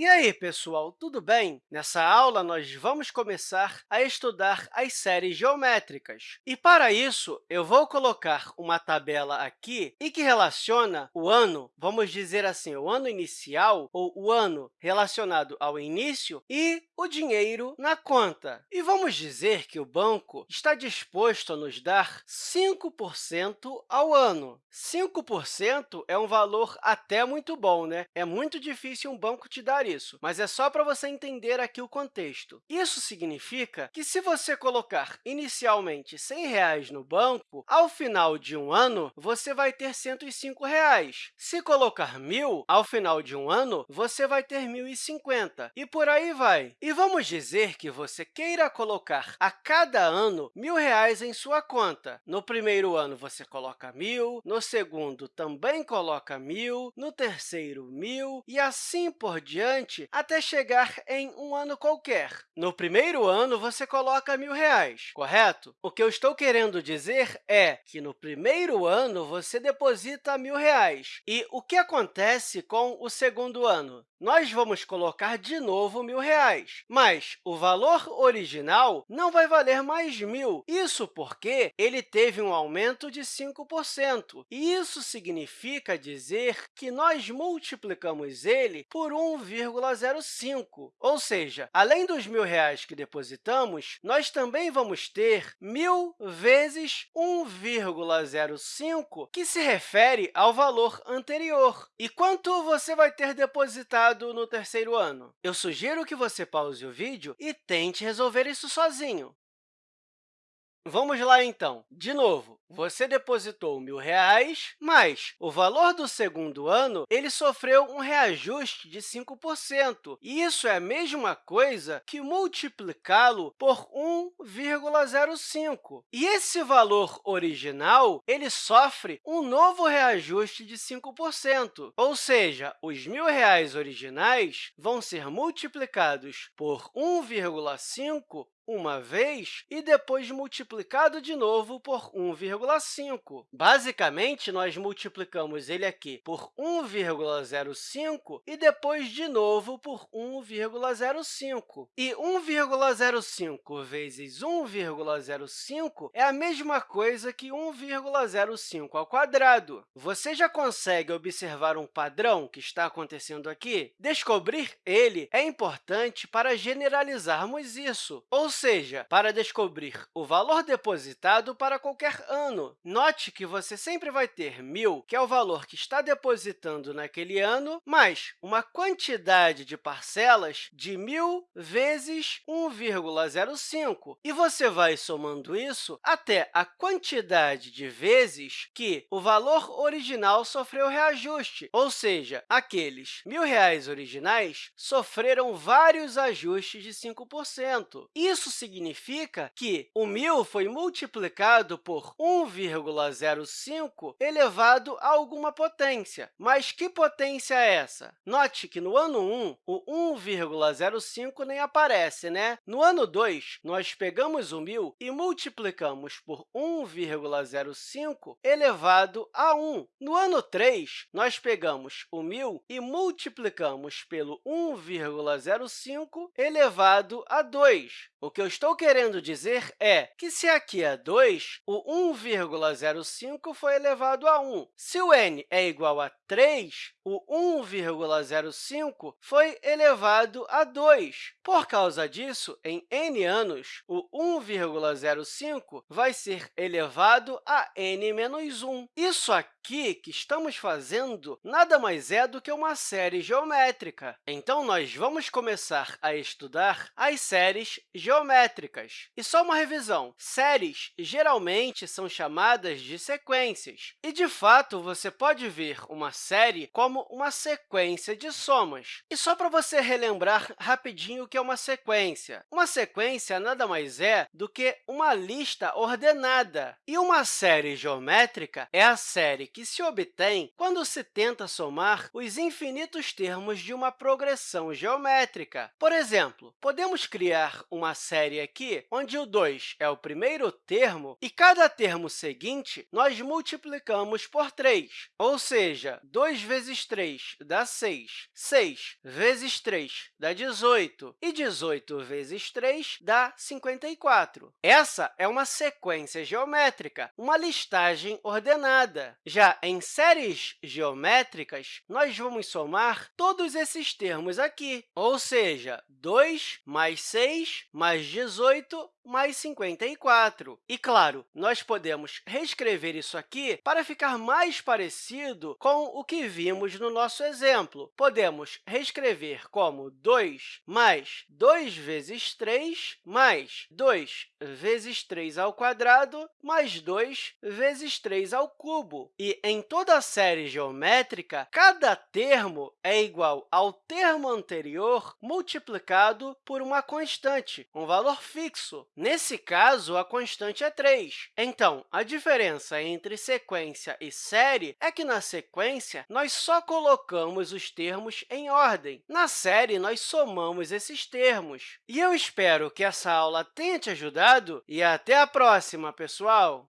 E aí, pessoal, tudo bem? Nessa aula, nós vamos começar a estudar as séries geométricas. E, para isso, eu vou colocar uma tabela aqui e que relaciona o ano, vamos dizer assim, o ano inicial, ou o ano relacionado ao início, e o dinheiro na conta. E vamos dizer que o banco está disposto a nos dar 5% ao ano. 5% é um valor até muito bom, né? É muito difícil um banco te dar isso, mas é só para você entender aqui o contexto. Isso significa que, se você colocar inicialmente 100 reais no banco, ao final de um ano, você vai ter 105 reais. Se colocar mil, ao final de um ano, você vai ter R$ 1.050, e por aí vai. E vamos dizer que você queira colocar a cada ano R$ 1.000 em sua conta. No primeiro ano, você coloca mil, no segundo, também coloca mil, no terceiro, mil, e assim por diante, até chegar em um ano qualquer. No primeiro ano, você coloca R$ 1.000, correto? O que eu estou querendo dizer é que, no primeiro ano, você deposita R$ 1.000. E o que acontece com o segundo ano? Nós vamos colocar de novo R$ 1.000, mas o valor original não vai valer mais 1.000. Isso porque ele teve um aumento de 5%. E isso significa dizer que nós multiplicamos ele por 1,5. 1,05. Ou seja, além dos R$ 1.000 que depositamos, nós também vamos ter 1.000 vezes 1,05, que se refere ao valor anterior. E quanto você vai ter depositado no terceiro ano? Eu sugiro que você pause o vídeo e tente resolver isso sozinho. Vamos lá, então. De novo, você depositou R$ 1.000, mas o valor do segundo ano ele sofreu um reajuste de 5%. E isso é a mesma coisa que multiplicá-lo por 1,05. E esse valor original ele sofre um novo reajuste de 5%. Ou seja, os R$ 1.000 originais vão ser multiplicados por 1,5 uma vez e depois multiplicado de novo por 1,5. Basicamente, nós multiplicamos ele aqui por 1,05 e depois de novo por 1,05. E 1,05 vezes 1,05 é a mesma coisa que 1,05 ao quadrado. Você já consegue observar um padrão que está acontecendo aqui? Descobrir ele é importante para generalizarmos isso, ou seja, para descobrir o valor depositado para qualquer ano. Note que você sempre vai ter 1.000, que é o valor que está depositando naquele ano, mais uma quantidade de parcelas de 1.000 vezes 1,05. E você vai somando isso até a quantidade de vezes que o valor original sofreu reajuste, ou seja, aqueles R$ 1.000 originais sofreram vários ajustes de 5%. Isso isso significa que o 1.000 foi multiplicado por 1,05 elevado a alguma potência. Mas que potência é essa? Note que no ano 1, o 1,05 nem aparece, né? No ano 2, nós pegamos o 1.000 e multiplicamos por 1,05 elevado a 1. No ano 3, nós pegamos o 1.000 e multiplicamos pelo 1,05 elevado a 2. O que eu estou querendo dizer é que, se aqui é 2, o 1,05 foi elevado a 1. Se o n é igual a 3, o 1,05 foi elevado a 2. Por causa disso, em n anos, o 1,05 vai ser elevado a n menos 1. Isso aqui que estamos fazendo nada mais é do que uma série geométrica. Então, nós vamos começar a estudar as séries geométricas. E só uma revisão, séries geralmente são chamadas de sequências. E, de fato, você pode ver uma série como uma sequência de somas. E só para você relembrar rapidinho o que é uma sequência. Uma sequência nada mais é do que uma lista ordenada. E uma série geométrica é a série que se obtém quando se tenta somar os infinitos termos de uma progressão geométrica. Por exemplo, podemos criar uma série aqui onde o 2 é o primeiro termo e cada termo seguinte nós multiplicamos por 3, ou seja, 2 vezes 3 dá 6, 6 vezes 3 dá 18, e 18 vezes 3 dá 54. Essa é uma sequência geométrica, uma listagem ordenada. Já em séries geométricas, nós vamos somar todos esses termos aqui, ou seja, 2 mais 6 mais 18 mais 54. E, claro, nós podemos reescrever isso aqui para ficar mais parecido com o que vimos no nosso exemplo. Podemos reescrever como 2 mais 2 vezes 3 mais 2 vezes 3 ao quadrado mais 2 vezes 3 ao cubo. E, em toda a série geométrica, cada termo é igual ao termo anterior multiplicado por uma constante, um valor fixo. Nesse caso, a constante é 3. Então, a diferença entre sequência e série é que, na sequência, nós só colocamos os termos em ordem. Na série, nós somamos esses termos. E eu espero que essa aula tenha te ajudado e até a próxima, pessoal!